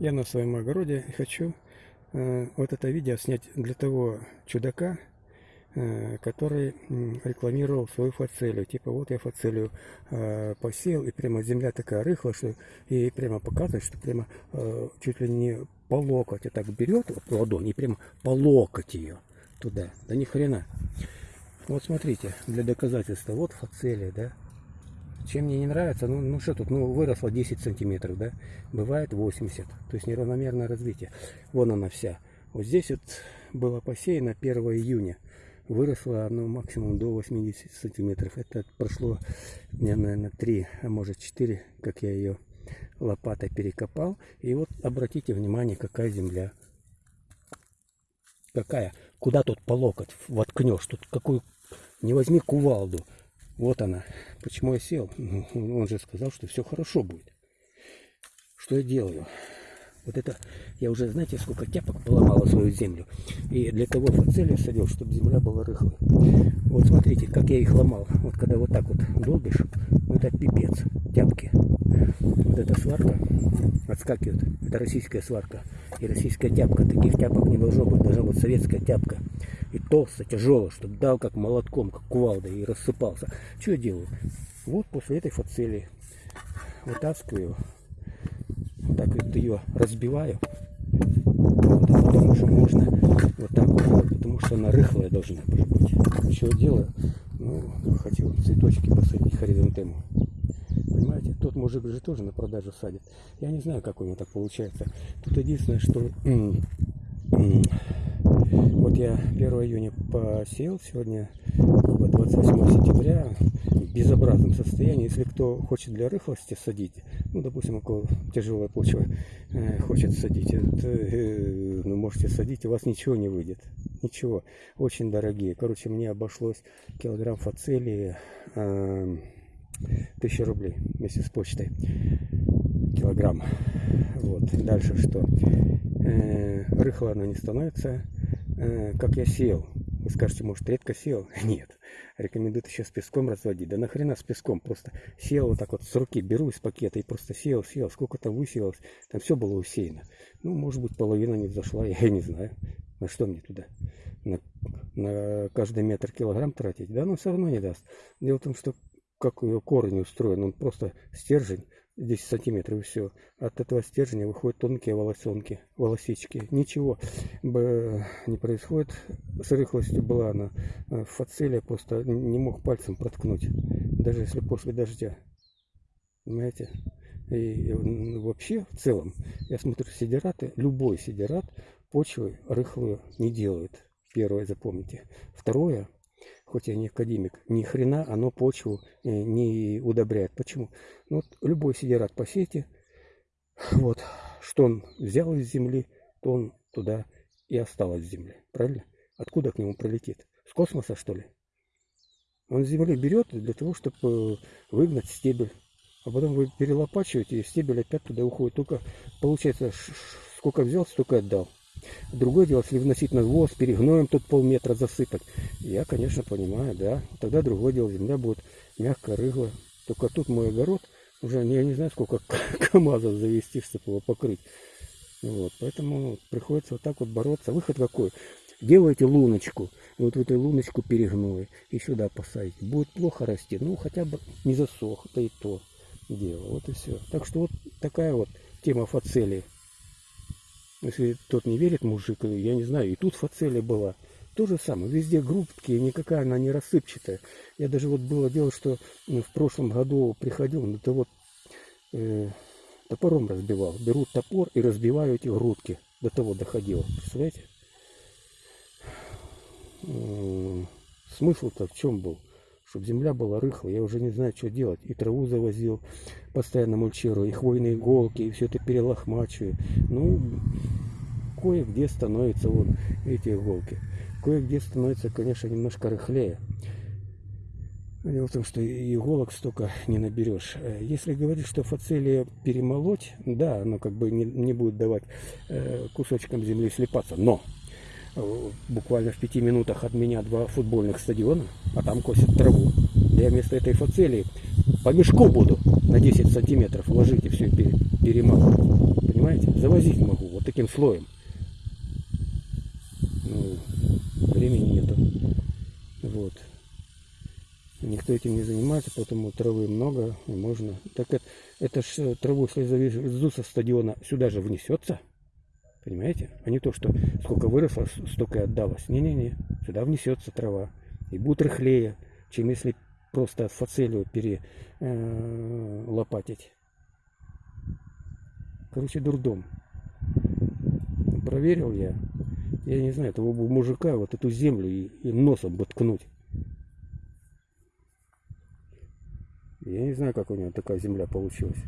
Я на своем огороде и хочу э, вот это видео снять для того чудака, э, который рекламировал свою фацелию. Типа вот я фацелию э, посеял, и прямо земля такая рыхлая, что и прямо показывает, что прямо э, чуть ли не по локоть вот так берет ладонь и прямо по локоть ее туда. Да ни хрена. Вот смотрите, для доказательства, вот фацелия, да, чем мне не нравится, ну, ну что тут, ну выросла 10 сантиметров, да, бывает 80, то есть неравномерное развитие. Вон она вся. Вот здесь вот было посеяно 1 июня, выросло оно максимум до 80 сантиметров. Это прошло дня, наверное, 3, а может 4, как я ее лопатой перекопал. И вот обратите внимание, какая земля. Какая? Куда тут по локоть воткнешь? Тут какую... Не возьми кувалду. Вот она. Почему я сел? Он же сказал, что все хорошо будет. Что я делаю? Вот это, я уже, знаете, сколько тяпок поломала свою землю. И для того фацелия садил, чтобы земля была рыхлой. Вот смотрите, как я их ломал. Вот когда вот так вот долбишь, вот это пипец, тяпки. Вот эта сварка отскакивает. Это российская сварка. И российская тяпка. Таких тяпок не должно быть. Должна быть советская тяпка и толсто, тяжело, чтобы дал как молотком, как кувалдой и рассыпался. Что я делаю? Вот после этой фацелии вытаскиваю, вот так вот ее разбиваю, вот, а потом уже можно вот так вот, потому что она рыхлая должна быть. Что я делаю? Ну, хотел цветочки посадить хризантему. Понимаете, тот мужик же тоже на продажу садит. Я не знаю, как у него так получается. Тут единственное, что я 1 июня посеял, сегодня 28 сентября, в безобразном состоянии. Если кто хочет для рыхлости садить, ну, допустим, у кого тяжелая почва э, хочет садить, это, э, ну, можете садить, у вас ничего не выйдет. Ничего. Очень дорогие. Короче, мне обошлось килограмм фацелии э, 1000 рублей вместе с почтой. Килограмм. Вот. Дальше что? Э, рыхло она не становится как я сел. Вы скажете, может, редко сел? Нет. Рекомендую еще с песком разводить. Да нахрена с песком? Просто сел вот так вот с руки, беру из пакета и просто сел, сел. Сколько там высеялось? Там все было усеяно. Ну, может быть, половина не взошла, я не знаю. На что мне туда? На, на каждый метр килограмм тратить? Да, но все равно не даст. Дело в том, что как ее корень устроен, он просто стержень 10 сантиметров и все. От этого стержня выходят тонкие волосенки, волосички. Ничего не происходит. С рыхлостью была она э, фацелия, просто не мог пальцем проткнуть. Даже если после дождя. Понимаете? И вообще, в целом, я смотрю, сидераты, любой сидерат почвы рыхлую не делают. Первое, запомните. Второе, хоть я не академик, ни хрена оно почву э, не удобряет. Почему? Ну, вот любой сидерат посейте, вот, что он взял из земли, то он туда и осталось в земле. Правильно? Откуда к нему прилетит? С космоса, что ли? Он с земли берет для того, чтобы э, выгнать стебель. А потом вы перелопачиваете, и стебель опять туда уходит. Только, получается, сколько взял, столько отдал. Другое дело, если вносить на навоз, перегноем тут полметра засыпать. Я, конечно, понимаю, да. Тогда другое дело, земля будет мягкая, рыхлая. Только тут мой огород, уже я не знаю, сколько КАМАЗов завести, чтобы его покрыть. Вот, поэтому приходится вот так вот бороться. Выход какой? Делайте луночку, вот в эту луночку перегной, и сюда посадите. Будет плохо расти, ну хотя бы не засох, это и то дело. Вот и все. Так что вот такая вот тема фацелии. Если тот не верит мужик, я не знаю, и тут фацелия была. То же самое, везде группки, никакая она не рассыпчатая. Я даже вот было дело, что в прошлом году приходил, ну то вот э, топором разбивал. Беру топор и разбиваю эти грудки. До того доходило, представляете? Смысл-то в чем был? Чтобы земля была рыхлая, я уже не знаю, что делать. И траву завозил, постоянно мульчирую, и хвойные иголки, и все это перелохмачиваю. Ну, кое-где становятся вот эти иголки. Кое-где становится, конечно, немножко рыхлее. Дело в том, что иголок столько не наберешь. Если говорить, что фацелия перемолоть, да, оно как бы не, не будет давать э, кусочкам земли слепаться. Но буквально в пяти минутах от меня два футбольных стадиона, а там косят траву. Я вместо этой фацелии по мешку буду на 10 сантиметров ложить и все пере, перемалывать. Понимаете? Завозить могу вот таким слоем. Ну, времени нету. Вот. Никто этим не занимается, поэтому травы много и можно. Так это, это ж траву, если завезу со стадиона, сюда же внесется. Понимаете? А не то, что сколько выросло, столько и отдалось. Не-не-не. Сюда внесется трава. И будет рыхлее, чем если просто фацелию перелопатить. Э, Короче, дурдом. Проверил я. Я не знаю, того бы мужика вот эту землю и, и носом бы ткнуть. Я не знаю, как у него такая земля получилась.